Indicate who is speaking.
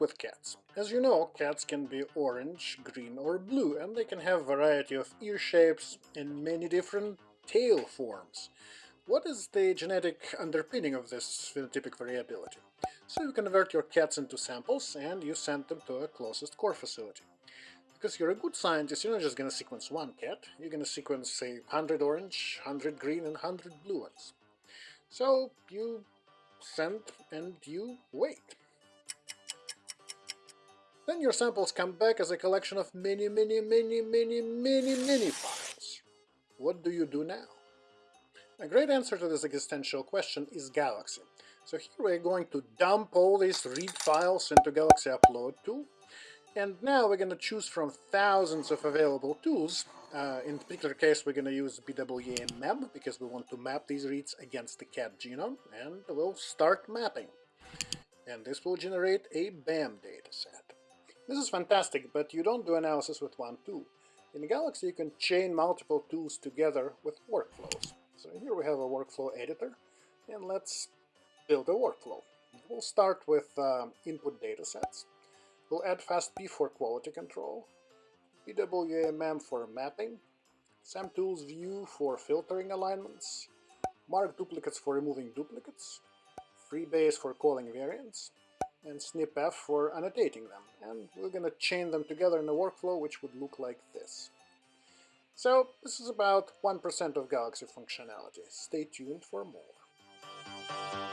Speaker 1: with cats. As you know, cats can be orange, green or blue, and they can have variety of ear shapes and many different tail forms. What is the genetic underpinning of this phenotypic variability? So you convert your cats into samples and you send them to a closest core facility. Because you're a good scientist, you're not just going to sequence one cat, you're going to sequence, say, 100 orange, 100 green, and 100 blue ones. So you send and you wait. Then your samples come back as a collection of many, many, many, many, many, many files. What do you do now? A great answer to this existential question is Galaxy. So here we're going to dump all these read files into Galaxy Upload tool, and now we're going to choose from thousands of available tools. Uh, in particular case, we're going to use BWA because we want to map these reads against the cat genome, and we'll start mapping. And this will generate a BAM dataset. This is fantastic, but you don't do analysis with one tool. In Galaxy, you can chain multiple tools together with workflows. So here we have a workflow editor, and let's build a workflow. We'll start with uh, input datasets. We'll add FastP for quality control, BWA-MEM for mapping, SAMTools view for filtering alignments, mark duplicates for removing duplicates, FreeBayes for calling variants, and SnpEff for annotating them. And we're going to chain them together in a workflow which would look like this. So this is about 1% of Galaxy functionality. Stay tuned for more.